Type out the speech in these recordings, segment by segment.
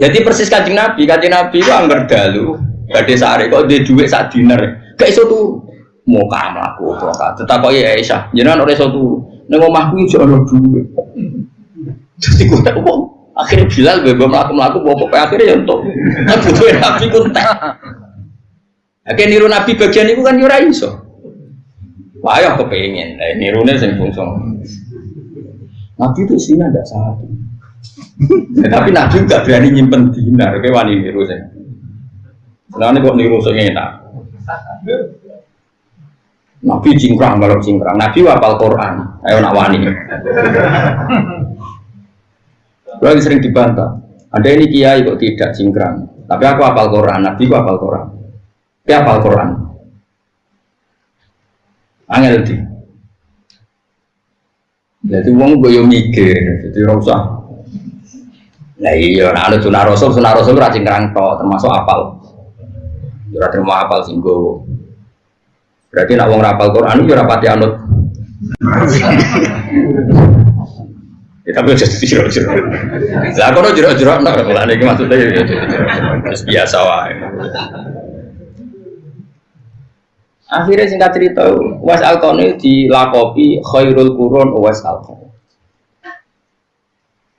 Jadi persis kajian Nabi, kajian Nabi itu anggar dalu, gade sehari kok dia duit saat dinner, kayak itu tuh mau kamar aku tuh kak, tetap kok ya Aisyah, jangan itu tuh, neng omahku itu ada duit. Jadi gue tak kok akhirnya Bilal bebas melaku melaku bawa akhirnya ya untuk butuh Nabi kuntek. Akhirnya niru Nabi bagian itu kan yura iso. Wah, ya kepengen, nirunya sing fungsi. Nabi itu isinya ada satu. Ya, tapi Nabi nggak berani nyimpen dinar, kayak wani niru saya. Ini kok niru saya enak. Nabi cingkrang kalau cingkrang. Nabi wapal Quran. Ayo nak wani. Lagi sering dibantah. Ada ini kiai kok tidak cingkrang. Tapi aku hafal Quran. Nabi aku hafal Quran. Dia hafal Quran. Angel di. Jadi uang gue mikir, jadi rasa. Nah iya, nah ada sunnah rasul, sunnah rasul rajin kerang to, termasuk apal. Jura terima apal singgo. Berarti nak wong rapal Quran itu rapati anut. Ya tapi jadi jero-jero. Lah kono jero-jero nak ora lagi maksudnya ya biasa wae. Akhirnya singkat cerita, Was Alkoni dilakopi khairul kurun Was Alkoni.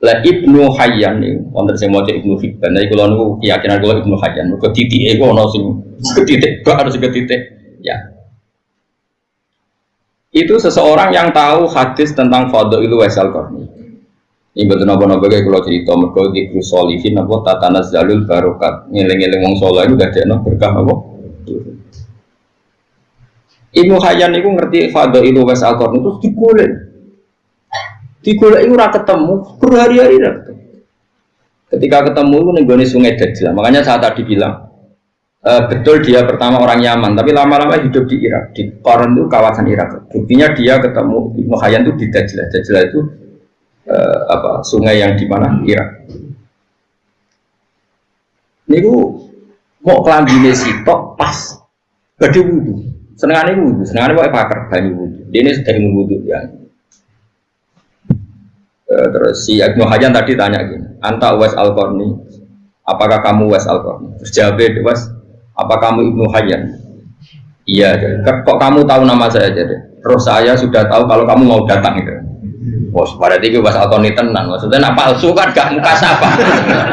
Lah Ibnu Hayyan nih, wonten sing maca Ibnu Hibban, nek kula niku keyakinan kula Ibnu Hayyan, mergo titike iku ana sing ketitik, gak harus ketitik. Ya. Itu seseorang yang tahu hadis tentang Fadhailu Wasal Qarni. Ini betul napa-napa kayak kalau cerita mergo di solihin apa tatanas jalul barokat ngeling-eling wong saleh itu gak ada berkah apa. Ibnu Hayyan itu ngerti Fadhailu Wasal Qarni itu digolek digolek ora ketemu berhari-hari ora ketemu. Ketika ketemu itu nih sungai Dajjal. Makanya saat tadi bilang e, betul dia pertama orang Yaman tapi lama-lama hidup di Irak di Koran itu kawasan Irak. Buktinya dia ketemu Ibnu Hayyan itu di Dajjal. Dajjal itu e, apa sungai yang di mana? Irak. Niku mau kelambine sitok pas? Badhe wudu. Senengane wudu. Senengane kok pakar banyu dia ini sedang wudu ya terus si Ibnu Hajan tadi tanya gini, Anta Uwais al -Qarni, apakah kamu Uwais al -Qarni? Terus jawab Uwais, apa kamu Ibnu Hajan? Iya, kok kamu tahu nama saya jadi? Terus saya sudah tahu kalau kamu mau datang itu. Bos, pada tiga Uwais al tenang, maksudnya nak palsu kan gak muka siapa?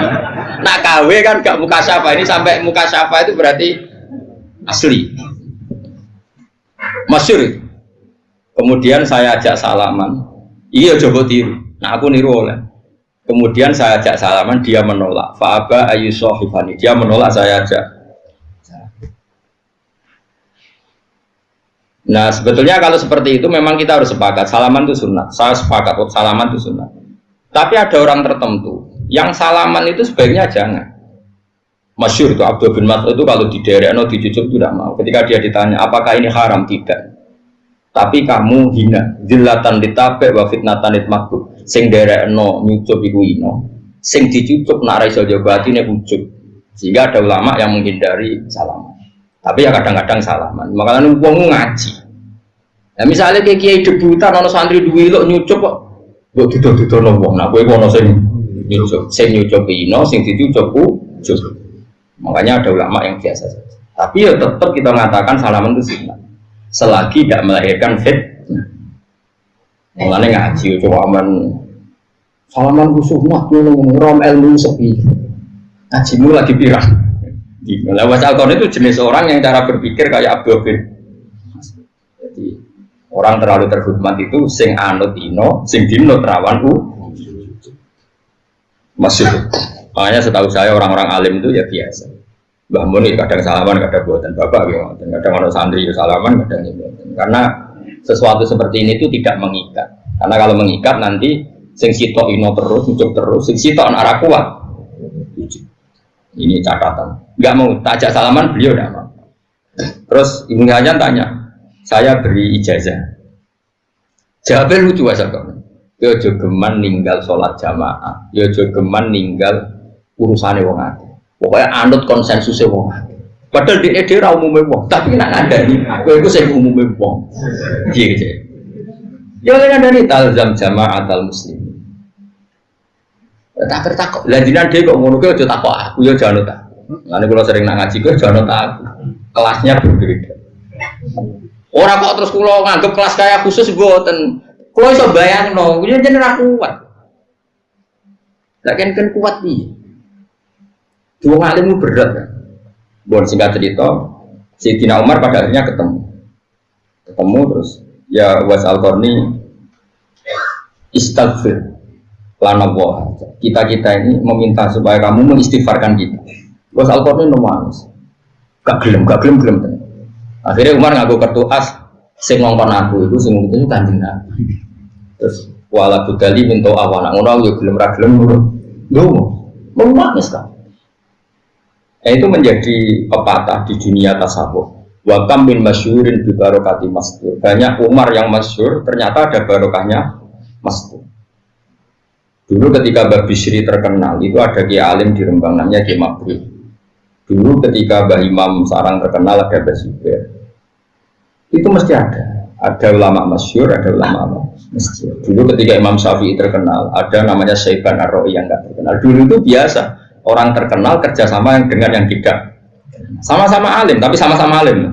nak KW kan gak muka siapa? Ini sampai muka siapa itu berarti asli. Masyur. Kemudian saya ajak salaman. Iya coba tiru Nah aku niru oleh. Kemudian saya ajak salaman, dia menolak. Fa'aba ayu sohifani. Dia menolak, saya ajak. Nah sebetulnya kalau seperti itu memang kita harus sepakat. Salaman itu sunat. Saya sepakat, oh, salaman itu sunat. Tapi ada orang tertentu yang salaman itu sebaiknya jangan. Masyur itu Abdul bin Mas'ud itu kalau di daerah no dicucuk tidak mau. Ketika dia ditanya apakah ini haram tidak. Tapi kamu hina, zillatan ditape wa fitnatan sing no nyucup iku ino. Sing dicucup nak iso jaga atine ucup sehingga ada ulama yang menghindari salaman. Tapi ya kadang-kadang salaman. Makanya wong ngaji. Nah misalnya kayak kiai debutan ono santri duwe lo nyucup kok. Mbok didol no wong. Nah kowe ono sing nyucup. Sing nyucup ino sing dicucup ucup makanya ada ulama yang biasa saja. Tapi ya tetap kita mengatakan salaman itu sunnah. Selagi tidak melahirkan fitnah Mengenai ngaji, coba aman salaman khusus mah rom ilmu sepi. Ngajimu lagi pirang. Lewat Alkon itu jenis orang yang cara berpikir kayak Abdul bin. Jadi orang terlalu terhormat itu sing anut ino, sing dinut rawan u. Masih. Makanya setahu saya orang-orang alim itu ya biasa. Mbah Mun kadang salaman, kadang buatan bapak, kadang orang santri salaman, kadang ini. Karena sesuatu seperti ini itu tidak mengikat. Karena kalau mengikat nanti sing sitok ino terus muncul terus sing sitok arah kuat. Ini catatan. Nggak mau tajak salaman beliau tidak mau. Terus ibu Hajan tanya saya beri ijazah. Jawabnya lucu aja kok yo jogeman ninggal sholat jamaah. Yo jogeman ninggal urusannya wong pokoknya anut konsensusnya wong Padahal di ide ra umume wong, tapi nak ngandani kowe iku sing umume wong. Piye gitu. Ya ngandani talzam jama'atal muslim. Tak tertakok. Lah dia kok ngono aja takok aku ya jangan tak. Lalu kalau sering nak ngaji kuwi jangan tak. Kelasnya berbeda. Orang kok terus kulo nganggep kelas kayak khusus boten. Kulo iso bayangno, kuwi jeneng ra kuat. Lah kan kan kuat iki. Dua alimmu berat kan. Bon singkat cerita, Sayyidina Umar pada akhirnya ketemu. Ketemu terus ya was al istighfar lana kita kita ini meminta supaya kamu mengistighfarkan kita. Bos al nangis. Gak gelem gak gelem gelem. Akhirnya Umar ngaku kartu as sing ngongkon aku itu sing itu kanjeng Nabi. Terus wala budali minta awana ngono yo gelem ra gelem lho mau nangis kan nah, itu menjadi pepatah di dunia tasawuf Wakam bin masyurin di barokati mastur banyak Umar yang masyur ternyata ada barokahnya mastur Dulu ketika Mbak Bishri terkenal, itu ada Kiai Alim di Rembang namanya Kiai Mabri. Dulu ketika Mbak Imam Sarang terkenal ada Mbak Zubair. Itu mesti ada. Ada ulama masyur, ada ulama masyur. Dulu ketika Imam Syafi'i terkenal, ada namanya Syaiban ar yang nggak terkenal. Dulu itu biasa. Orang terkenal kerjasama dengan yang tidak. Sama-sama alim, tapi sama-sama alim.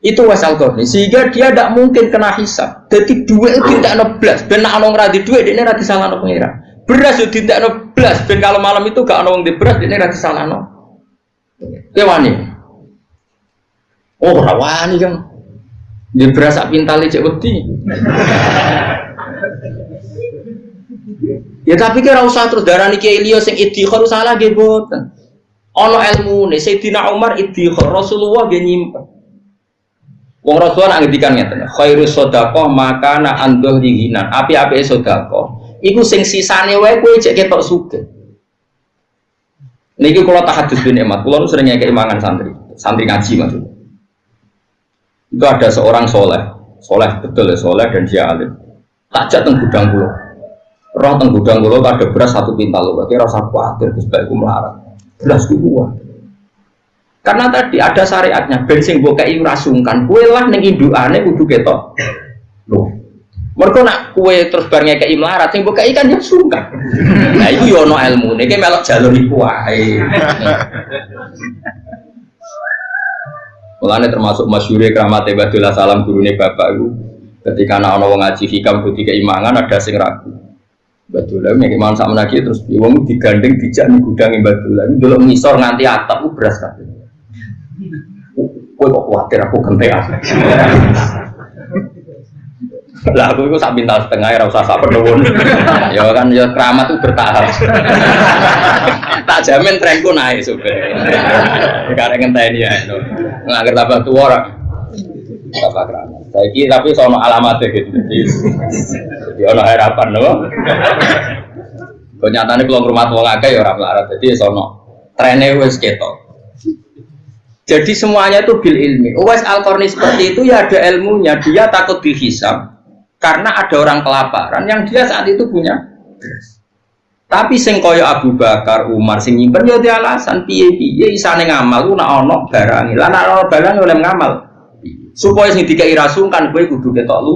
Itu wasal korni sehingga dia tidak mungkin kena hisap. Jadi dua itu tidak noblas. Ben nak anong radi dua ini radi salah pengira. Beras itu tidak noblas. Ben kalau malam itu gak anong di beras ini radi salah no. Kewani. Oh rawani kan. Di beras pintal cek wedi. ya tapi kira usah terus nih kayak Ilio sing idhikar salah ge boten. Ono ilmu nih Sayyidina Umar idhikar Rasulullah ge nyimpen. Wong Rasulullah ngendikan ngeten, khairu maka na anduh dihinan. Api-api sedekah iku sing sisane wae kowe cek ketok sugih. Niki kula tahadus bin emat, kula sering ngekek imangan santri, santri ngaji maksud. Itu ada seorang soleh, soleh betul ya soleh dan dia alim. Takjak teng gudang kula. Roh teng gudang kula ada beras satu pintal berarti rasa khawatir Gus bae melarat. Beras ku kuat. Karena tadi ada syariatnya, bensin gue kayak rasungkan, kue lah neng induane kudu ketok. Loh, mereka nak kue terus barengnya kayak melarat, sing buka ikan yang sungkan. Nah itu yono ilmu, nih melok jalur iku wae. Mulane termasuk masyure keramat Badullah salam gurune bapak itu ketika anak orang ngaji hikam putih keimangan ada sing ragu. Badullah yang iman sama lagi terus wong digandeng dijak nih gudang Badullah itu dulu ngisor nganti atap beras. Kue kok khawatir aku gentean. Lah aku itu sak bintang setengah ya usah sak penuhun. ya kan ya keramat itu bertahap. tak jamin trenku naik sebenarnya. Karena ngenteni ya. Nggak tambah tua orang. Tambah keramat. Saya tapi soal alamatnya gitu. Jadi ono harapan loh. Kenyataannya kalau rumah tua ngake ya orang melarat. Jadi sono trennya wes ketok. Jadi semuanya itu bil ilmi. Uwais al seperti itu ya ada ilmunya. Dia takut dihisap karena ada orang kelaparan yang dia saat itu punya. Tapi sing kaya Abu Bakar, Umar sing nyimpen yo ya alasan piye-piye isane ngamal ku nak ana barang. Lah nak ana barang oleh ngamal. Supaya sing dikai rasungkan kowe kudu ketok lu.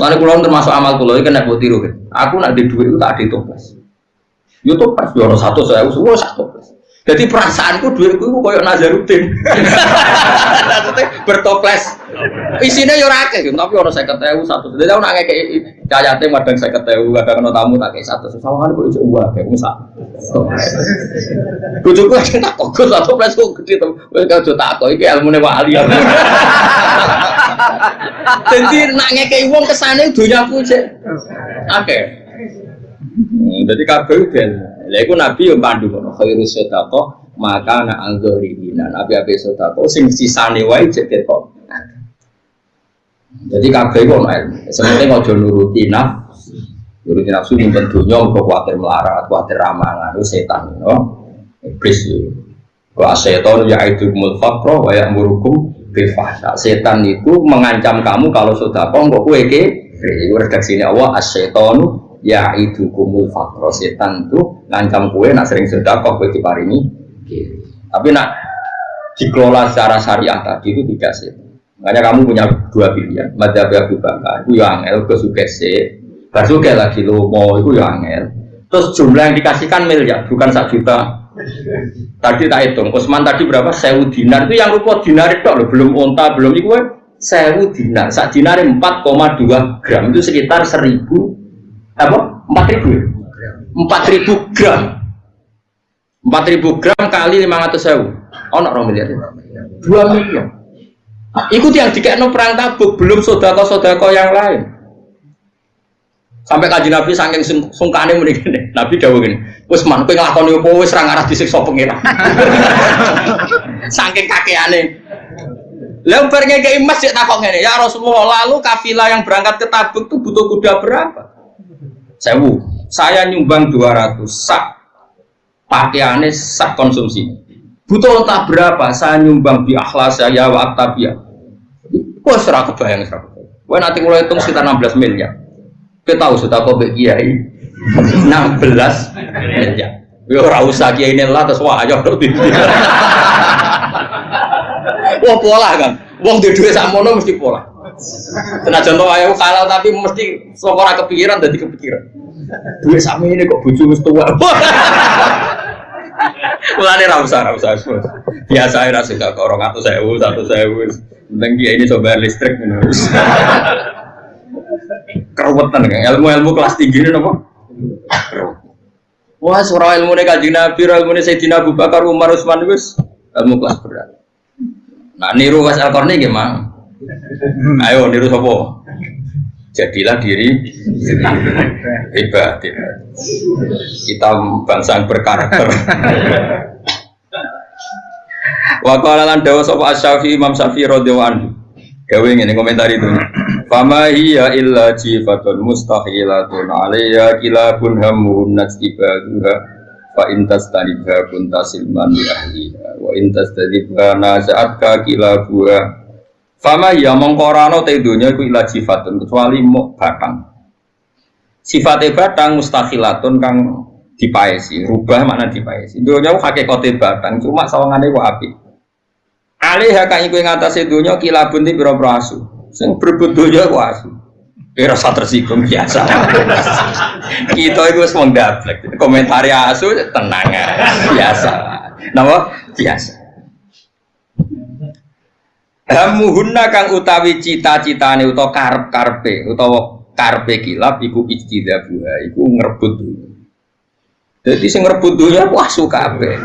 Lalu kula termasuk amal kula iki nek tiru. Aku nak di dhuwit tak ada toples. Yo toples ono 100 saya wis satu toples. Jadi perasaanku duitku itu koyok Nazarudin. bertoples. Isinya yo rake, tapi orang saya ketemu satu. Jadi aku nanya kayak cayate madang saya ketemu, kadang kena tamu tak kayak satu. Sama kan iso uang kayak musa. Bujuku aja tak kok satu plus kok gede tuh. Wes kau tak kok iki ilmune wali. Jadi nanya kayak uang ke sana dunia aku sih. Oke. Jadi kabel ben. Lha iku Nabi yo pandu ngono, khairu sedekah maka ana anzurina. Nabi ape sedekah sing sisane wae cek kok. Jadi kabeh kok ono ilmu. Sementing aja nuruti nafsu. Nuruti nafsu nyimpen dunya kok kuwatir melarat, kuwatir ramangan, setan, no. Iblis yo. Wa setan kumul faqra wa ya'murukum bil fahsya. Setan itu mengancam kamu kalau sedekah kok kowe ke Iku redaksine Allah as-syaitanu ya itu kumul fakro setan tuh ngancam kue nak sering sedekah kue diparingi tapi nak dikelola secara syariah tadi itu tidak sih makanya kamu punya dua pilihan madhab Abu Bakar itu yang el ke sugese lagi lo mau itu ya angel. Terus jumlah yang dikasihkan miliar, bukan satu juta. Tadi tak hitung, Usman tadi berapa? Sewu dinar itu yang rupa dinar itu loh, belum onta, belum itu sewu dinar. Saat dinar 4,2 gram itu sekitar seribu apa? Empat ribu. Ya? Empat ribu gram. Empat ribu gram kali lima ratus sewu. Oh, nak miliar ya? Dua miliar. Ikut yang dikekno perang tabuk, belum sodako-sodako yang lain. Sampai kaji Nabi saking sungkane muni gini. Nabi dawuh gini, "Wis man kowe nglakoni apa wis ra ngarah disiksa pengira." saking kakeane. Lah bar ngekeki emas sik takok ngene, "Ya Rasulullah, lalu kafilah yang berangkat ke Tabuk itu butuh kuda berapa?" Sewu. Saya nyumbang 200 sak pakaiannya sak konsumsi. Butuh entah berapa? Saya nyumbang bi akhlas saya wa aktabia. Wah, serah kebayang serah kebayang. Nanti mulai hitung sekitar 16 miliar. Kita tahu sudah kau kiai 16 ya. Yo ora usah kiai ini lah terus wah ayo Wah pola kan. Wong di duit sakmono mesti pola. Senajan to ayo kalah tapi mesti sok ora kepikiran dadi kepikiran. Duit sakme ini kok bojo wis tuwa. Mulane ra usah ra usah. Biasa ora suka kok 200.000 100.000. Penting kiai ini coba listrik ngono keruwetan kan ilmu-ilmu kelas tinggi ini apa? Wah, surah ilmu ini kaji Nabi, ilmu ini Sayyidina Abu Bakar, Umar, Usman, wis ilmu kelas berat. Nah, niru Mas Al Qarni gimana? Ayo niru sopo. Jadilah diri hebat. Kita bangsa yang berkarakter. Wa qala lan dawa sapa Asy-Syafi'i Imam Syafi'i radhiyallahu anhu. Gawe ngene komentar itu. Fama hiya illa jifatun mustahilatun alayya kilabun hamun najtibaduha fa intas tanibha kunta silman li ahliha wa intas tadibha nasa'atka kilabuha Fama hiya mongkorano te dunya iku illa jifatun kecuali mau batang Sifatnya batang mustahilatun kang dipaesi, rubah makna dipaesi. Dunya hakikate batang cuma sawangane ku api. Alih kang iku ing atase dunya kilabun ti pira-pira asu. Sing ku asu. Kira rasa tersinggung biasa. Kita itu semua daplek. Komentari asu tenang ya. Biasa. Nama biasa. Hamuhunna kang utawi cita-citane utawa karep-karepe utawa karpe kilap iku ijtidabuha iku ngrebut dunya. Jadi sing ngrebut dunya wah suka kabeh.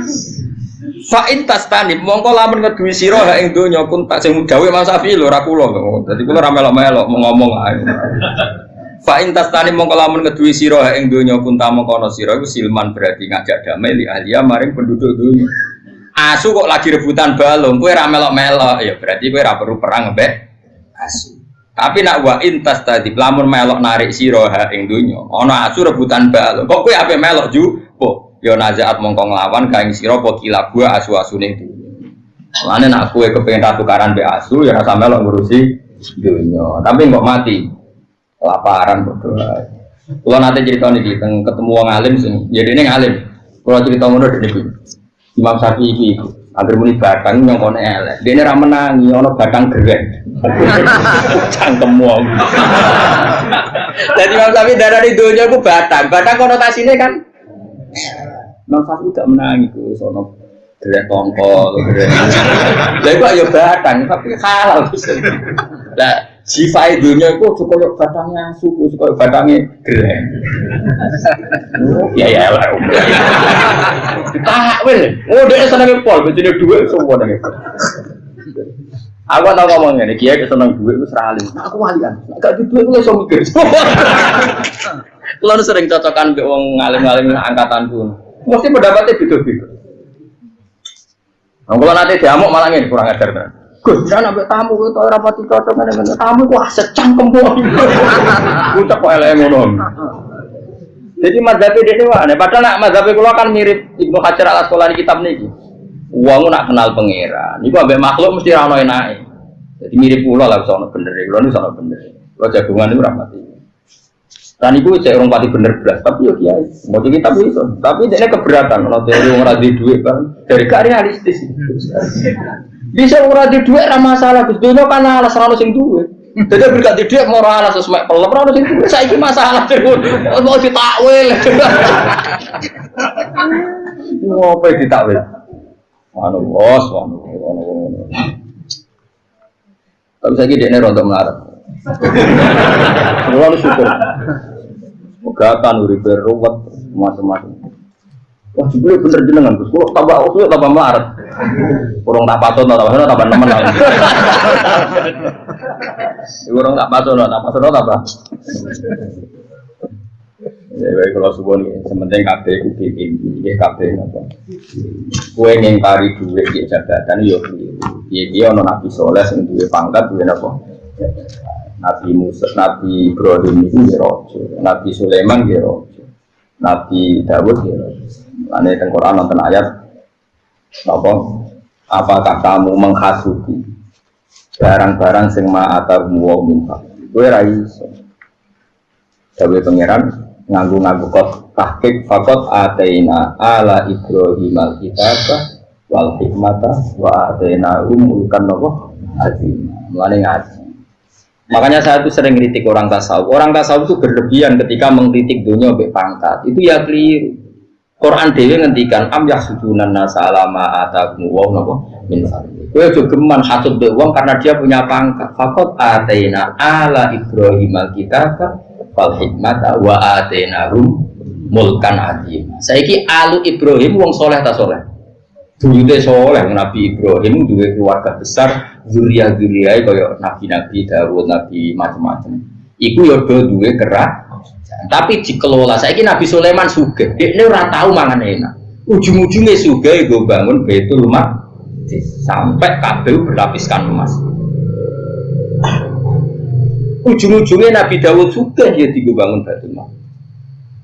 Fa'in tastani mongko lamun ngeduwi sira ha ing donya kun tak sing gawe Mas Safi lho ora kula Dadi kula ra melok-melok ngomong ae. Fa'in tastani mongko lamun ngeduwi sira ha ing donya kun ta mongko ana sira iku silman berarti ngajak damai li ahliya maring penduduk donya. Asu kok lagi rebutan balung, kowe ra melok-melok ya berarti kowe ra perlu perang mbek asu. Tapi nak wa intas tadi lamun melok narik sira ha ing donya, ana asu rebutan balung. Kok kowe ape melok ju? Yo nazaat mongko nglawan kaing sira apa kila gua asu-asune itu. Lane nak kowe kepengin tukaran be asu ya rasa melok ngurusi dunya. Tapi kok mati laparan bodoh. Kalau nanti cerita nih teng ketemu wong alim sing ya dene ngalim. Kalau cerita ngono dene Imam Syafi'i iki iku Agar muni batang yang kono elek. Dene ra menangi ana batang gerek. Cangkem wong. Jadi Imam Syafi'i darah di dunia ku batang. Batang konotasinya kan Imam Syafi'i gak menang itu sono gerak tongkol gerak lah itu ayo batang tapi halal lah sifat dunia itu cukup batangnya suku cukup batangnya gerak ya ya lah tak wel oh dia seneng pol begini dua semua nih Aku tau ngomong ini, kiai seneng duit itu seralim. Aku walian, gak di duit itu langsung mikir. Kalau sering cocokan be wong ngalim-ngalim angkatan pun, mesti pendapatnya beda-beda. Nah, kalau nanti diamuk malah ini kurang ajar kan. Gus, jangan ambil tamu itu orang mati cocok mana. Tamu wah secang kembung. Ucap kok eleng ngono. Jadi mazhab ini aneh. Padahal nak mazhab kula kan mirip Ibnu Hajar al Asqalani kitab niki. Uangmu nak kenal pangeran. Iku ambek makhluk mesti ra ono enake. Jadi mirip kula lah sono bener. Kula nu sono bener. Kula jagungan itu rahmati. Dan itu saya orang pati bener belas, tapi ya kiai, mau jadi tapi itu, tapi dia keberatan kalau teori orang di duit kan, dari gak realistis. Bisa orang di duit ramah masalah, Gus Dono kan alas selalu sing duit. Jadi berkat dia mau alas sesuai pelem, orang sing saya ini masalah mau ditakwil. Mau apa ditakwil? Anu bos, anu anu Tapi saya gini rontok melarat. Semua syukur. Pegatan, uripe ruwet, macam-macam. Wah, jebule bener jenengan, Gus. Kok tambah usul tambah melarat. Kurang tak patut, tambah sana tambah nemen. Kurang tak patut, tak patut, tambah. Ya, baik kalau subuh nih, sementing kabeh ku tinggi, ya kabeh napa. Kue ngingkari duit di jabatan yo dia ono nabi soleh sing duwe pangkat duwe napa. Nabi Musa, Nabi Ibrahim itu rojo, Nabi Sulaiman dia rojo, Nabi Dawud dia rojo. Ane teng Quran nonton ayat apa? Apakah kamu menghasuti barang-barang sing ma'atar wa min Gue ra iso. Dawe pangeran nganggu-nganggu kot tahqiq fakot ataina ala Ibrahim al-kitabah wal hikmata wa ataina umulkan nopo azim. Mulane ngaji. Makanya saya tuh sering kritik orang tasawuf. Orang tasawuf itu berlebihan ketika mengkritik dunia be pangkat. Itu ya keliru. Quran dewi ngendikan am yahsudunan nasa alama atakum wa nopo min Kowe aja geman hasud be wong karena dia punya pangkat. Fakot ataina ala Ibrahim al-kitabah wal hikmata wa atenahum mulkan azim. Saiki alu Ibrahim wong soleh ta soleh. Buyute soleh Nabi Ibrahim duwe keluarga besar, zuriya-zuriyae kaya nabi-nabi Dawud, nabi macam-macam. Iku do duwe kerak. Tapi dikelola saiki Nabi Sulaiman sugih. Dekne ora tau mangan enak. Ujung-ujungnya sugih gue bangun Baitul Maqdis sampai kabel berlapiskan emas ujung-ujungnya Nabi Dawud sudah ya bangun Baitul Maqdis.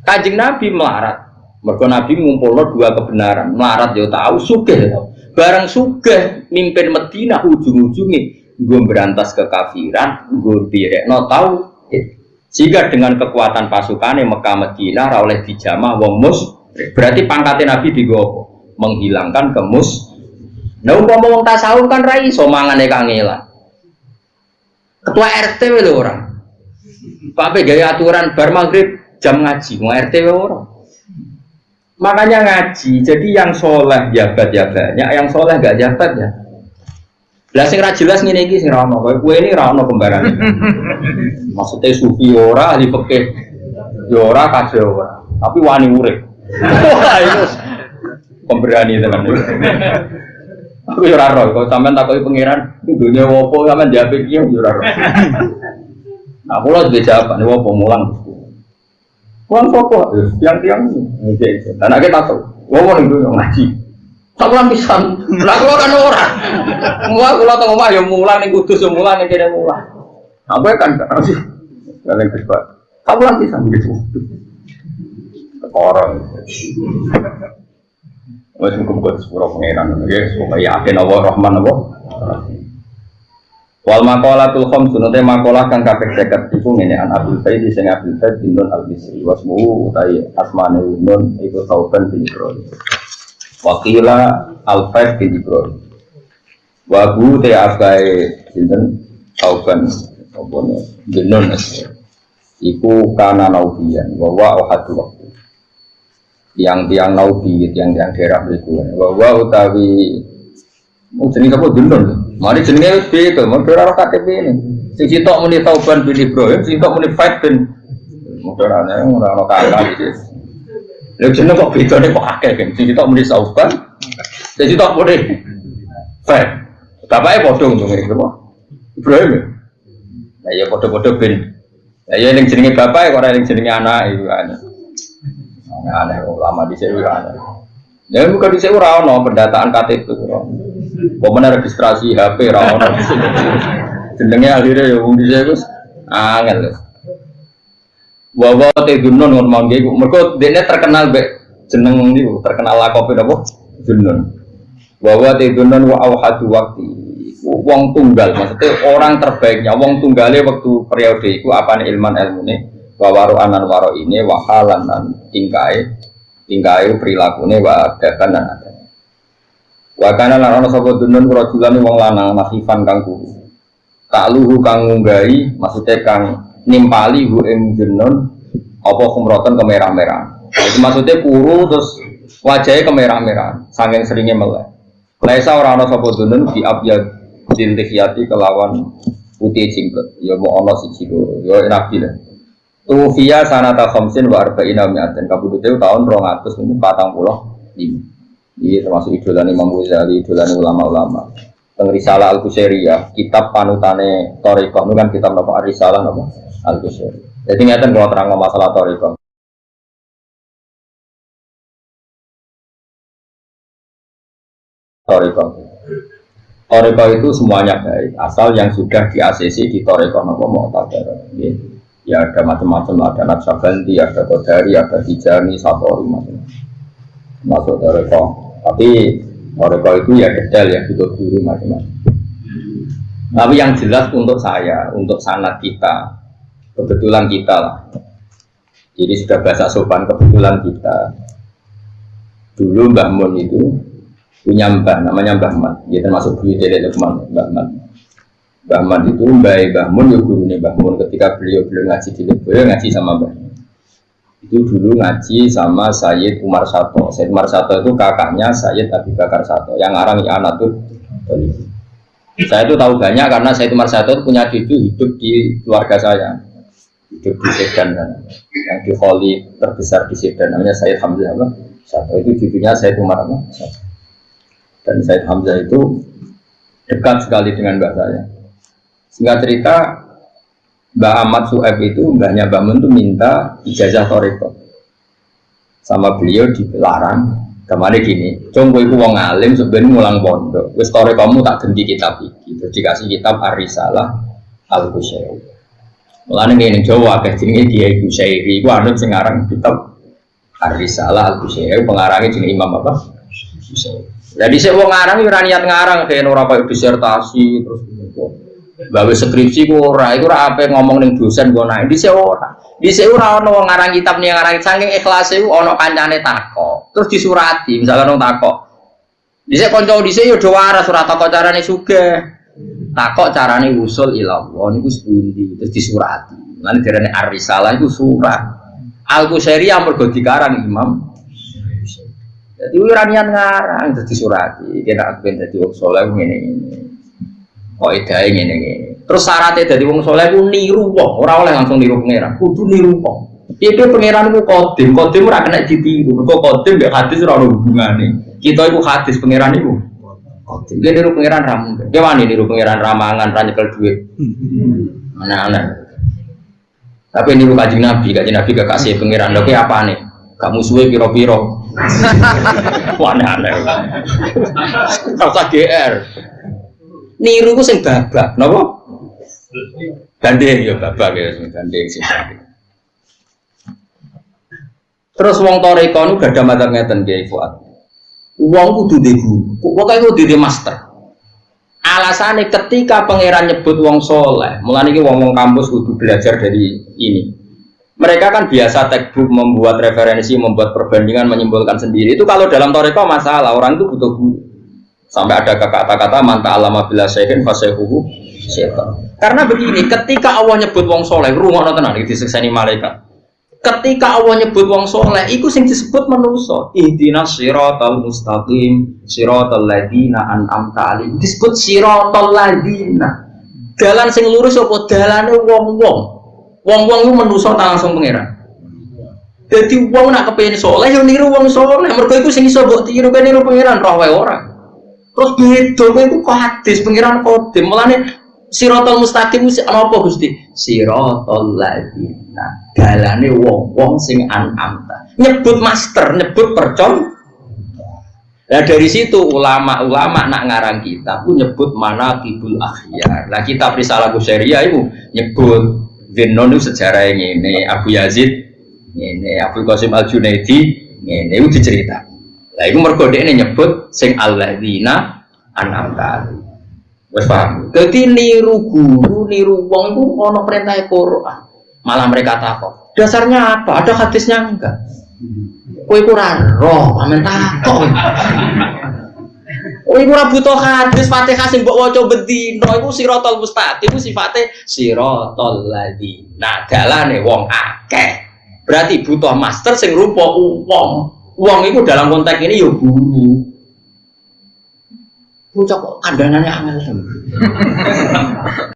Kanjeng Nabi melarat. Mergo Nabi ngumpulno dua kebenaran. Melarat ya tahu, sugih ya tahu. Barang sugih mimpin Medina ujung-ujungnya gue berantas kekafiran, gue direkno tahu. Jika dengan kekuatan pasukannya Mekah Medina oleh dijamah wong mus, berarti pangkatnya Nabi digopo menghilangkan kemus. Nah umpama wong tasawuf kan rai so mangane kangelan. Ketua RT lho orang. Pak gaya aturan bar maghrib jam ngaji, mau RT orang. Makanya ngaji, jadi yang soleh jabat ya banyak, yang soleh gak jabat ya. Lah sing ra jelas ngene iki sing ra ono, kowe ini ra ono kembaran. Maksudnya sufi ora, ahli fikih yo ora kasih ora, tapi wani urip. Wah, itu pemberani tenan. Aku yo ora roh, kok sampean takoki pangeran, dunya opo sampean jawab iki yo ora roh. Nah, kula duwe jawaban opo mulang. Mulang sapa? Tiang-tiang iki. Dan nek tahu, ngomong ning dunya ngaji. Tak pulang pisan. Lah kula kan ora. Mulang kula teng omah yo mulang ning kudus yo mulang ning kene mulang. Aku kan kan sih. Kalian kesempat. Tak pulang pisan gitu. Orang. Wes muga-muga sepuro pangeran nggih supaya yakin Allah Rahman Allah. Wal maqalatul khams sunate maqalah kang kaping 50 iku ngene an Abdul Faid sing Abdul Faid bin Nun al-Bisri wasmu utai asmane Nun iku Tauban bin Ibrahim. Wakila al-Faid bin Ibrahim. Wa bu te afai sinten Tauban apa bin Nun iku kana naubiyan wa wa ahadu waktu tiang-tiang naudi, tiang-tiang daerah itu. Bahwa utawi mau jenis apa? Mari jenisnya itu, mau daerah KTP ini. Sing sitok muni Tauban bin Ibrahim, sing sitok muni Faid bin Mudarane ora ono kakak iki. Lha jeneng kok bedane kok akeh kan. Sing sitok muni Tauban, sing sitok muni Faid. Bapaknya padha ngene iki Ibrahim. Lah ya padha-padha bin. Lah ya ning jenenge bapak ora ning jenenge anak iku aneh aneh lama di sini aneh ya bukan di sini rano pendataan KTP Pemenang registrasi HP rano jenengnya akhirnya ya di sini terus angel. Wawa teh dunun ngon mangge mereka dia terkenal be jeneng ini terkenal lakopi apa dunun. Wawa teh dunun wa awhadu waktu wong tunggal maksudnya orang terbaiknya wong tunggalnya waktu periode itu apa nih ilman ilmu nih wawaru anan waro ini wahalan dan tingkai tingkai perilakunya wa adakan dan wakana lan ana sapa dunun rajulan wong lanang masifan kang guru. Tak luhu kang ngunggahi maksudnya kang nimpali hu ing jenon apa kumroten kemerah-merah. Itu maksudnya kuru terus wajahnya kemerah-merah saking seringnya melek. Laisa ora ana sapa dunun di abyad dintihyati kelawan putih cingkut ya mau ana siji loro ya nabi lah Tufia sanata khamsin wa arba'ina mi'atin. Kabudute tahun 245 ini termasuk idolan Imam Ghazali, idolan ulama-ulama teng Risalah Al Qusairiyah, kitab panutane Toriko, itu kan kitab nopo Risalah nopo Al Qusairiyah. Jadi ngeten kalau terang masalah Toriko. Toriko. Toriko itu semuanya baik, asal yang sudah di ACC di Toriko nopo mau Ya ada macam-macam, ada Naksabanti, ada Kodari, ada Tijani, Satori, macam-macam. Masuk Toriko. Tapi mereka itu ya detail ya butuh guru macam-macam. Tapi yang jelas untuk saya, untuk sanat kita, kebetulan kita lah. Jadi sudah bahasa sopan kebetulan kita. Dulu Mbah Mun itu punya mbah, namanya Mbah Man. Dia termasuk guru dari Lukman, Mbah Man. Mbah Man itu Mbah Mbah Mun, ya gurunya Mbah Mun. Ketika beliau beliau ngaji di Leboyo, ngaji sama Mbah itu dulu ngaji sama Sayyid Umar Sato. Sayyid Umar Sato itu kakaknya Sayyid Abi Bakar Sato yang arang ya tuh. Saya itu tahu banyak karena Sayyid Umar Sato punya cucu hidup di keluarga saya. Hidup di Sedan yang di Kholi terbesar di Sedan namanya Sayyid Hamzah apa? Sato itu cucunya Sayyid Umar apa? Dan Sayyid Hamzah itu dekat sekali dengan mbak saya. Singkat cerita, Mbak Ahmad Sueb itu, mbahnya Mbak Mun itu minta ijazah toriko. Sama beliau dilarang. Kemarin gini, coba itu wong alim sebenarnya ngulang pondok, wis kamu tak ganti kitab iki, terus dikasih kitab Arisalah Al Kusyairi. Mulane ngene Jawa akeh dia iku syairi, iku anut sing aran kitab Arisalah Al Kusyairi, pengarangnya jenenge Imam apa? Jadi saya wong ngarang yo niat ngarang kayak ora disertasi terus Bawa skripsi ku ora, iku ora apa ngomong ning dosen gua naik di ora. Di ora ono wong ngarang kitab ning ngarang saking ikhlas iku ono kancane takok. Terus disurati, misalnya ono takok. Sini konco di sini udah waras surat takok carane sugih. Takok carane usul ilallah niku sepundi terus disurati. Lan darane ar-risalah itu surat. Al-Qusairi yang mergo dikarang Imam jadi ora niat ngarang terus disurati. Kira ben dadi wong saleh ini. Kok edae ngene ngene. Terus syaratnya dari wong soleh ku niru wong, ora oleh langsung niru pangeran, kudu niru wong. Itu pangeran ku kodim, kodim ora kena ditiru. Mergo kodim mbek hadis ora ono hubungane. Kita iku hadis pangeran iku. Kodim. Dia niru pangeran ra mungkin. Dia wani niru pangeran ramangan ra nyekel duit. Mana-mana. Tapi niru kajing Nabi, kajing Nabi gak kasih pangeran. Lho apa nih? Gak musuhnya piro-piro. Wah aneh-aneh. Kau GR niru ku sing babak napa? Gandeng ya babak ya sing gandeng sing terus wong toreko nu gak ada ngeten kiai Fuad. Wong kudu di guru. Pokoknya kudu di master? Alasannya ketika pangeran nyebut wong soleh mulai ini wong wong kampus kudu belajar dari ini. Mereka kan biasa textbook membuat referensi membuat perbandingan menyimpulkan sendiri. Itu kalau dalam toreko masalah orang itu butuh guru Sampai ada kata-kata manta alama bila sehin fasehuhu setan. Karena begini, ketika Allah nyebut wong soleh, rumah tenan iki disekseni malaikat. Ketika Allah nyebut wong soleh, itu sing disebut manusia. Ihdinas siratal mustaqim, siratal ladina an'amta alim. Disebut siratal ladina. Jalan sing lurus apa dalane wong-wong. Wong-wong itu tak langsung pangeran. Jadi wong nak kepengen soleh, yang niru wong soleh. Mereka itu sing iso mbok tiru kan niru pangeran roh orang. Terus beda itu kok hadis pengiran kodim. Mulane sirotol mustaqim mesti apa Gusti? Sirotol ladina. Galane wong-wong sing an'amta. Nyebut master, nyebut percon. Nah dari situ ulama-ulama nak ngarang kita pun nyebut mana kibul akhyar. Nah kita risalah Syariah itu nyebut Zenon itu sejarah yang ini Abu Yazid ini Abu Qasim Al Junaidi ini itu diceritakan lah iku mergo dhekne nyebut sing alladzina an'amta. Wes paham? Dadi niru guru, niru wong iku ana perintah Quran. Malah mereka takut. Dasarnya apa? Ada hadisnya enggak? Kowe kurang roh, amen takut. Kowe ora butuh hadis Fatihah sing mbok waca bendina iku siratal mustaqim iku sifate siratal ladina. Nah, dalane wong akeh. Berarti butuh master sing rupa wong uang itu dalam konteks ini ya guru. Bocah kok kandangannya angel.